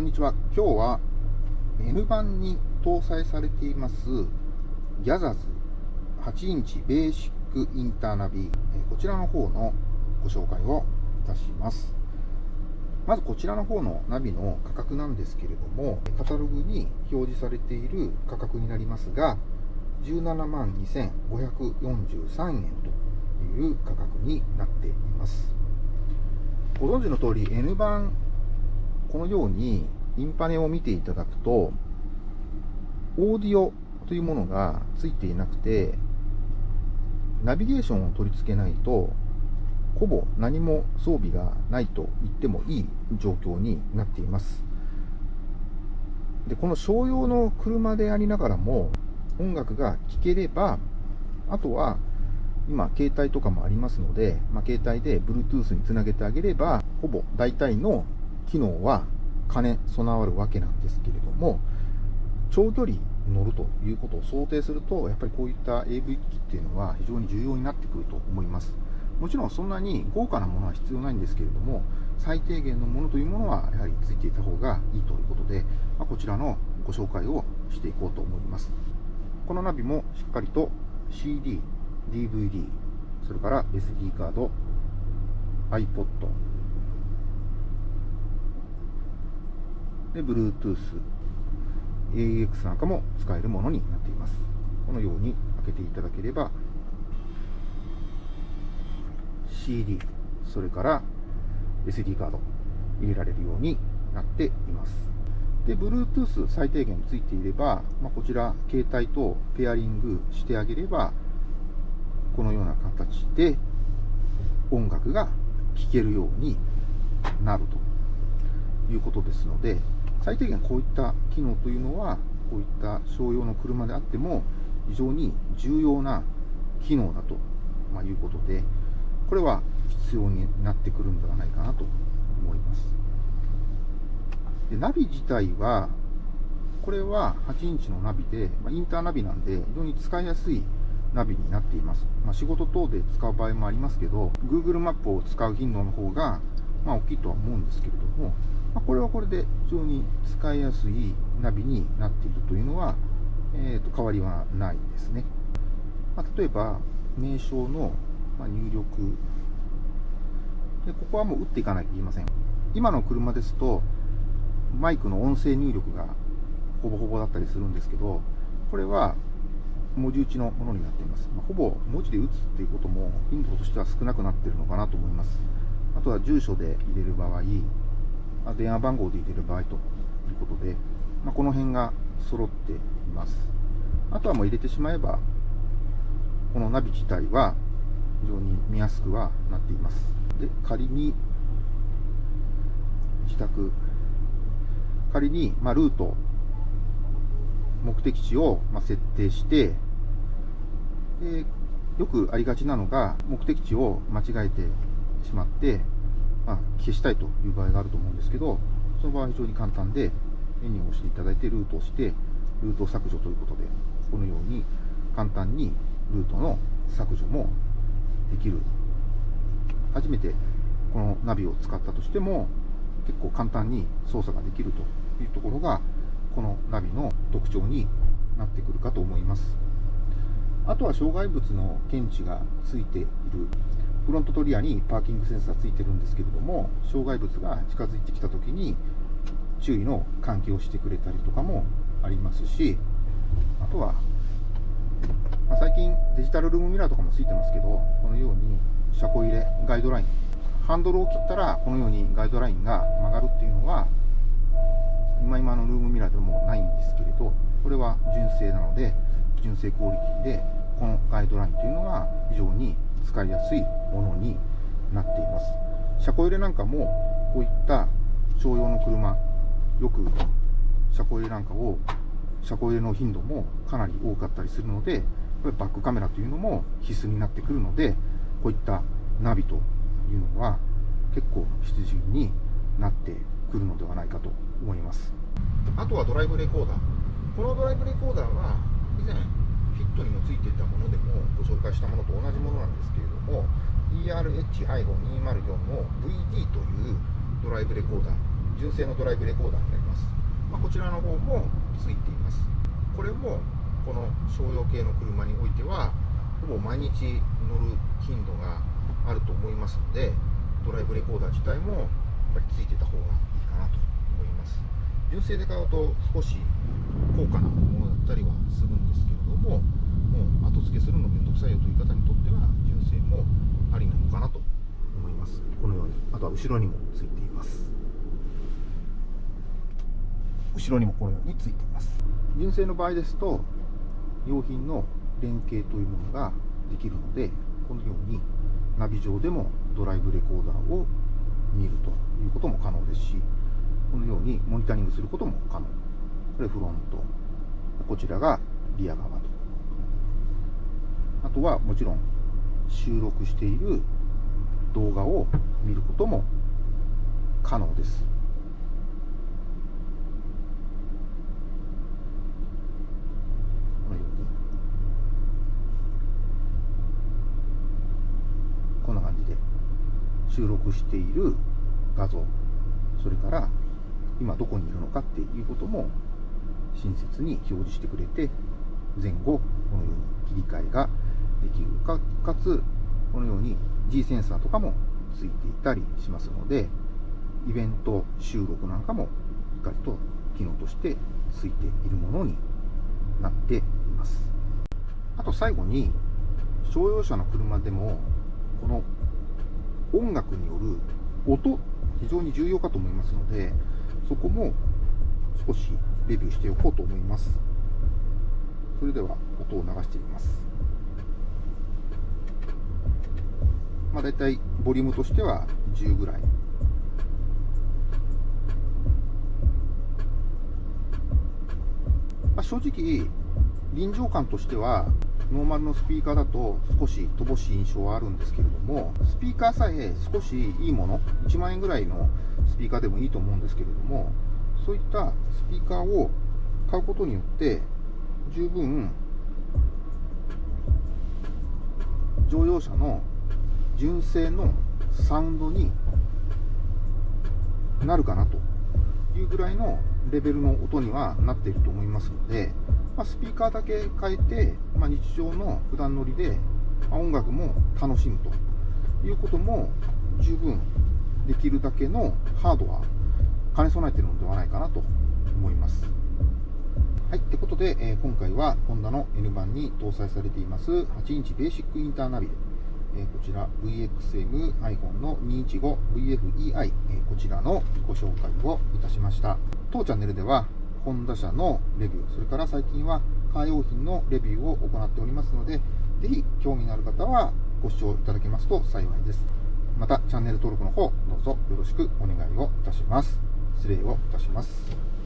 こんにちは。今日は N 版に搭載されていますギャザズ8インチベーシックインターナビこちらの方のご紹介をいたします。まずこちらの方のナビの価格なんですけれども、カタログに表示されている価格になりますが、17万2543円という価格になっています。ご存知の通り N 版このようにインパネを見ていただくとオーディオというものがついていなくてナビゲーションを取り付けないとほぼ何も装備がないと言ってもいい状況になっています。でこの商用の車でありながらも音楽が聴ければあとは今、携帯とかもありますので、まあ、携帯で Bluetooth につなげてあげれば、ほぼ大体の機能は兼ね備わるわけなんですけれども、長距離乗るということを想定すると、やっぱりこういった AV 機器っていうのは非常に重要になってくると思います。もちろんそんなに豪華なものは必要ないんですけれども、最低限のものというものはやはりついていた方がいいということで、まあ、こちらのご紹介をしていこうと思います。このナビもしっかりと CD、DVD、それから SD カード、iPod、で、Bluetooth、AX なんかも使えるものになっています。このように開けていただければ、CD、それから SD カード入れられるようになっています。で、Bluetooth 最低限ついていれば、まあ、こちら、携帯とペアリングしてあげれば、このような形で音楽が聴けるようになるということですので、最低限こういった機能というのは、こういった商用の車であっても非常に重要な機能だと、まいうことで、これは必要になってくるんではないかなと思います。でナビ自体は、これは8インチのナビで、まインターナビなんで非常に使いやすいナビになっています。まあ、仕事等で使う場合もありますけど、Google マップを使う頻度の方が、まあ、大きいとは思うんですけれども、まあ、これはこれで非常に使いやすいナビになっているというのは、えー、と変わりはないですね。まあ、例えば、名称の入力で、ここはもう打っていかないといけません。今の車ですと、マイクの音声入力がほぼほぼだったりするんですけど、これは文字打ちのものになっています。まあ、ほぼ文字で打つっていうことも頻度としては少なくなっているのかなと思います。あとは住所で入れる場合、電話番号で入れる場合ということで、まあ、この辺が揃っています。あとはもう入れてしまえば、このナビ自体は非常に見やすくはなっています。で、仮に自宅、仮に、まあ、ルート目的地をま設定して、でよくありがちなのが、目的地を間違えてしまって、まあ、消したいという場合があると思うんですけど、その場合は非常に簡単で、メニューを押していただいて、ルートをして、ルート削除ということで、このように簡単にルートの削除もできる。初めてこのナビを使ったとしても、結構簡単に操作ができるというところが、このナビの特徴になってくるかと思いますあとは障害物の検知がついているフロントとリアにパーキングセンサーついてるんですけれども障害物が近づいてきた時に注意の喚起をしてくれたりとかもありますしあとは、まあ、最近デジタルルームミラーとかもついてますけどこのように車庫入れガイドラインハンドルを切ったらこのようにガイドラインが曲がるっていうのは今今のルームミラーでもないんですけれどこれは純正なので純正クオリティでこのガイドラインというのが非常に使いやすいものになっています。車庫入れなんかもこういった商用の車よく車庫入れなんかを車庫入れの頻度もかなり多かったりするのでバックカメラというのも必須になってくるのでこういったナビというのは結構必需になってくるのではないかと思います。あとはドライブレコーダー。このドライブレコーダーは以前フィットにもついていたものでもご紹介したものと同じものなんですけれども ERH-204 の VD というドライブレコーダー純正のドライブレコーダーになります、まあ、こちらの方もついています。これもこの商用系の車においてはほぼ毎日乗る頻度があると思いますのでドライブレコーダー自体もやっぱりついてた方がいいかなと思います。純正で買うと少し高価なものたりはするんですけれどももう後付けするの面倒くさいよという方にとっては純正もありなのかなと思います。このように。あとは後ろにもついています。後ろにもこのようについています。純正の場合ですと用品の連携というものができるのでこのようにナビ上でもドライブレコーダーを見るということも可能ですしこのようにモニタリングすることも可能。これフロント。こちらがリア側と。あとはもちろん収録している動画を見ることも可能です。このように。こんな感じで収録している画像。それから今どこにいるのかっていうことも親切に表示してくれて前後このように切り替えができるかかつこのように G センサーとかもついていたりしますのでイベント収録なんかもしっかりと機能としてついているものになっています。あと最後に商用車の車でもこの音楽による音非常に重要かと思いますのでそこも少しレビューしておこうと思います。それでは音を流してみます。まあ大体ボリュームとしては10ぐらい。まあ、正直臨場感としてはノーマルのスピーカーだと少し乏しい印象はあるんですけれどもスピーカーさえ少しいいもの1万円ぐらいのスピーカーでもいいと思うんですけれどもそういったスピーカーを買うことによって十分乗用車の純正のサウンドになるかなというぐらいのレベルの音にはなっていると思いますので、まあ、スピーカーだけ変えて、まあ、日常の普段乗りで、まあ、音楽も楽しむということも十分できるだけのハードは兼ね備えているのではないかなと思います。はい、ということで、えー、今回はホンダの N 版に搭載されています8インチベーシックインターナビ、えー、こちら VXM iPhone の 215VFEI、えー、こちらのご紹介をいたしました。当チャンネルでは、ホンダ社のレビュー、それから最近はカー用品のレビューを行っておりますので、ぜひ興味のある方はご視聴いただけますと幸いです。また、チャンネル登録の方、どうぞよろしくお願いをいたします。失礼をいたします。